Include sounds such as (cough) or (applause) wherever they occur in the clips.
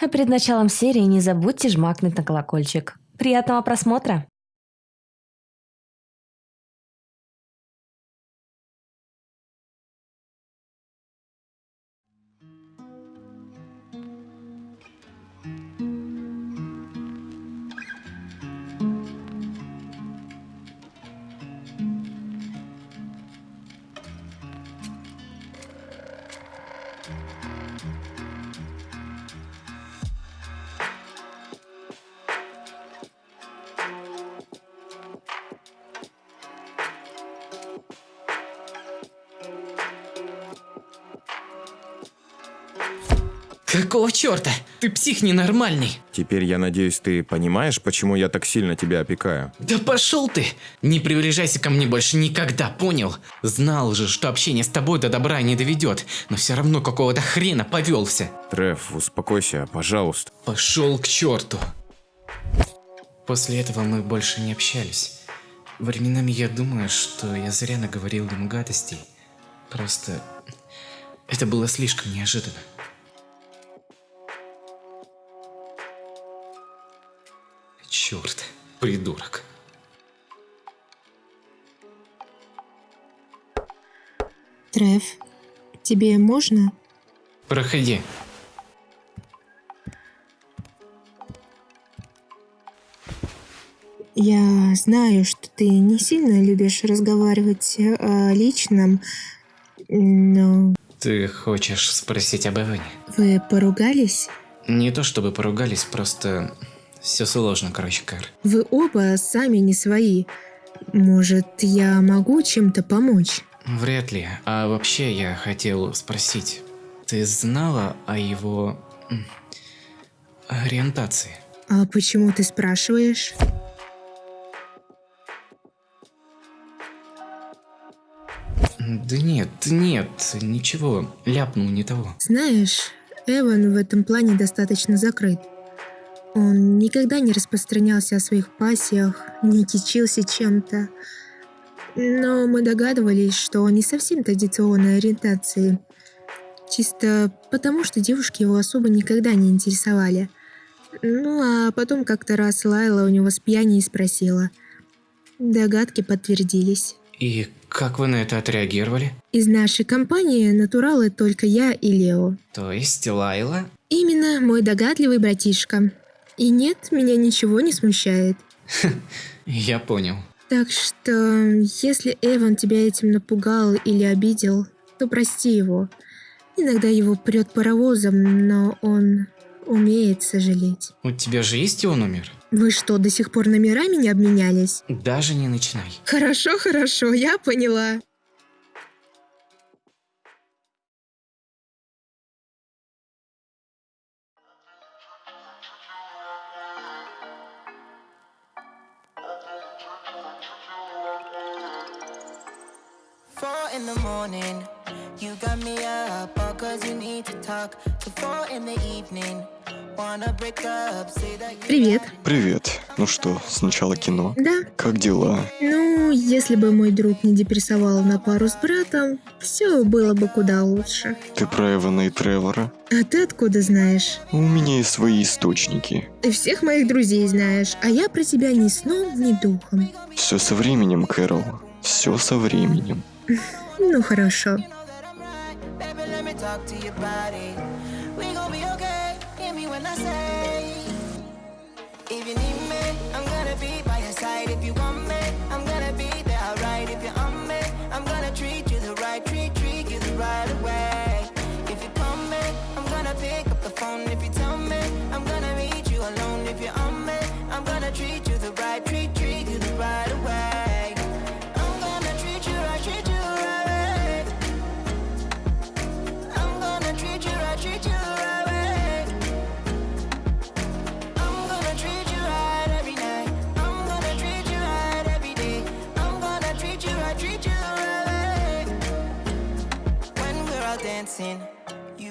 А перед началом серии не забудьте жмакнуть на колокольчик. Приятного просмотра! Какого черта? Ты псих ненормальный. Теперь я надеюсь, ты понимаешь, почему я так сильно тебя опекаю. Да пошел ты! Не приближайся ко мне больше никогда, понял? Знал же, что общение с тобой до добра не доведет, но все равно какого-то хрена повелся. Треф, успокойся, пожалуйста. Пошел к черту. После этого мы больше не общались. Временами я думаю, что я зря наговорил ему гадостей. Просто это было слишком неожиданно. Черт, придурок. Треф, тебе можно? Проходи. Я знаю, что ты не сильно любишь разговаривать о личном, но Ты хочешь спросить об Эване? вы поругались? Не то чтобы поругались, просто все сложно, короче, Кэр. Вы оба сами не свои. Может, я могу чем-то помочь? Вряд ли. А вообще я хотел спросить, ты знала о его ориентации? А почему ты спрашиваешь? Да нет, нет, ничего, ляпнул не того. Знаешь, Эван в этом плане достаточно закрыт. Он никогда не распространялся о своих пассиях, не кичился чем-то. Но мы догадывались, что он не совсем традиционной ориентации. Чисто потому, что девушки его особо никогда не интересовали. Ну, а потом как-то раз Лайла у него с пьяни и спросила. Догадки подтвердились. И как вы на это отреагировали? Из нашей компании натуралы только я и Лео. То есть Лайла? Именно мой догадливый братишка. И нет, меня ничего не смущает. (laughs) Я понял. Так что, если Эван тебя этим напугал или обидел, то прости его. Иногда его прет паровозом, но он умеет сожалеть. У тебя же есть его номер? Вы что, до сих пор номерами не обменялись? Даже не начинай. Хорошо, хорошо, я поняла. Привет. Привет. Ну что, сначала кино? Да, Как дела? ну, если бы мой друг не депрессовал на пару с братом, все было бы куда лучше. Ты про Эвана и Тревора? А ты откуда знаешь? У меня есть свои источники. Ты всех моих друзей знаешь, а я про тебя ни сном, ни духом. Все со временем, Кэрол. Все со временем. Ну хорошо. Talk to your body. We gon' be okay. Hear me when I say. If you need me, I'm gonna be by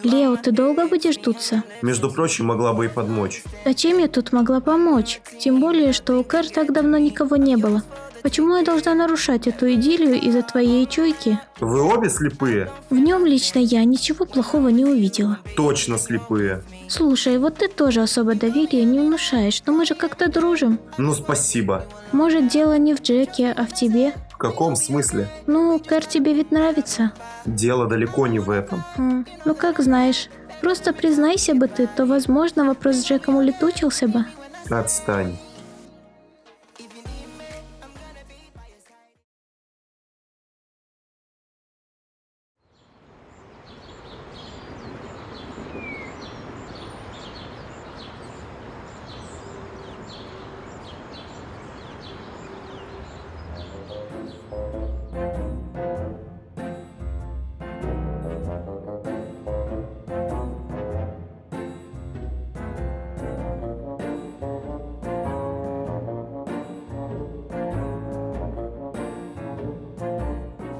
Лео, ты долго будешь дуться? Между прочим, могла бы и подмочь. Зачем я тут могла помочь? Тем более, что у Кэр так давно никого не было. Почему я должна нарушать эту идиллию из-за твоей чуйки? Вы обе слепые? В нем лично я ничего плохого не увидела. Точно слепые. Слушай, вот ты тоже особо доверия не внушаешь, но мы же как-то дружим. Ну, спасибо. Может, дело не в Джеке, а в тебе? В каком смысле? Ну, Кэр тебе ведь нравится. Дело далеко не в этом. М, Ну, как знаешь. Просто признайся бы ты, то, возможно, вопрос с Джеком улетучился бы. Отстань.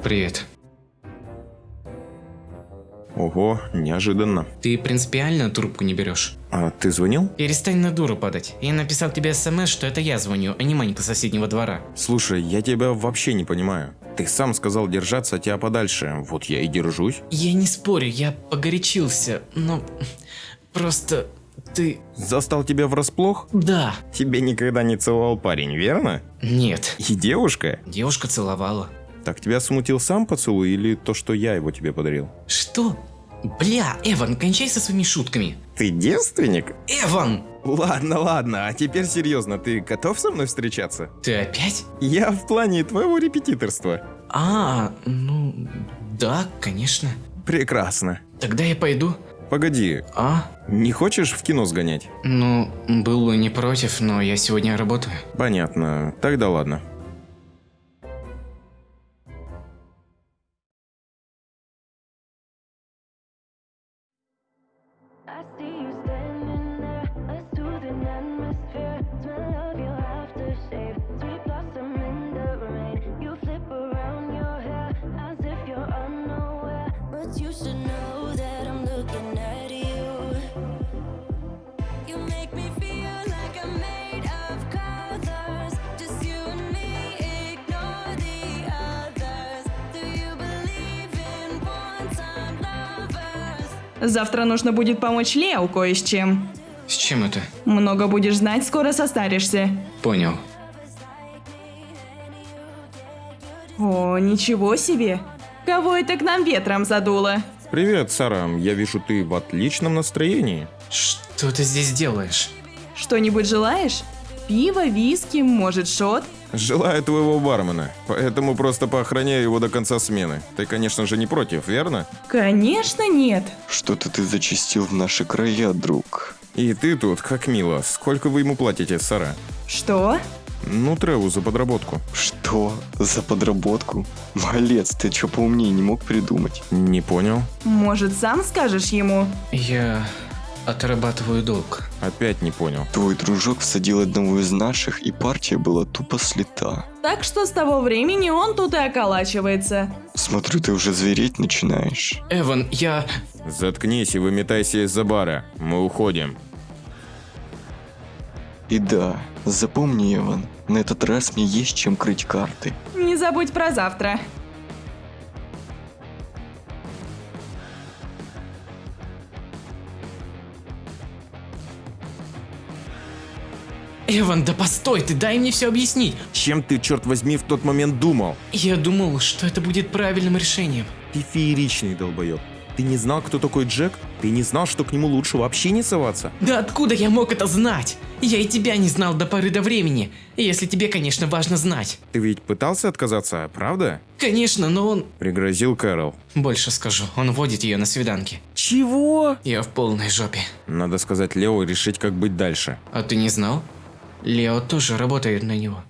Привет. Ого, неожиданно. Ты принципиально трубку не берешь? А ты звонил? Перестань на дуру падать. Я написал тебе смс, что это я звоню, а не Манька соседнего двора. Слушай, я тебя вообще не понимаю. Ты сам сказал держаться от тебя подальше. Вот я и держусь. Я не спорю, я погорячился, но... Просто... Ты... Застал тебя врасплох? Да. Тебе никогда не целовал парень, верно? Нет. И девушка? Девушка целовала. Так тебя смутил сам поцелуй или то, что я его тебе подарил? Что? Бля, Эван, кончай со своими шутками. Ты девственник? Эван! Ладно, ладно, а теперь серьезно, ты готов со мной встречаться? Ты опять? Я в плане твоего репетиторства. А, ну... Да, конечно. Прекрасно. Тогда я пойду. Погоди, А? не хочешь в кино сгонять? Ну, был бы не против, но я сегодня работаю. Понятно, тогда ладно. plastic Завтра нужно будет помочь Лео кое с чем. С чем это? Много будешь знать, скоро состаришься. Понял. О, ничего себе! Кого это к нам ветром задуло? Привет, Сара, я вижу, ты в отличном настроении. Что ты здесь делаешь? Что-нибудь желаешь? Пиво, виски, может, шот? Желаю твоего бармена, поэтому просто поохраняю его до конца смены. Ты, конечно же, не против, верно? Конечно, нет. Что-то ты зачастил в наши края, друг. И ты тут, как мило. Сколько вы ему платите, Сара? Что? Ну, Треву за подработку. Что? За подработку? Малец, ты чё поумнее не мог придумать? Не понял. Может, сам скажешь ему? Я отрабатываю долг. Опять не понял. Твой дружок всадил одного из наших, и партия была тупо слета. Так что с того времени он тут и околачивается. Смотрю, ты уже звереть начинаешь. Эван, я... Заткнись и выметайся из-за бара. Мы уходим. И да, запомни, Эван, на этот раз мне есть чем крыть карты. Не забудь про завтра. Эван, да постой, ты дай мне все объяснить. Чем ты, черт возьми, в тот момент думал? Я думал, что это будет правильным решением. Ты фееричный долбоеб. Ты не знал, кто такой Джек? Ты не знал, что к нему лучше вообще не соваться? Да откуда я мог это знать? Я и тебя не знал до поры до времени. Если тебе, конечно, важно знать. Ты ведь пытался отказаться, правда? Конечно, но он... Пригрозил Кэрол. Больше скажу, он водит ее на свиданки. Чего? Я в полной жопе. Надо сказать Лео и решить, как быть дальше. А ты не знал? Лео тоже работает на него.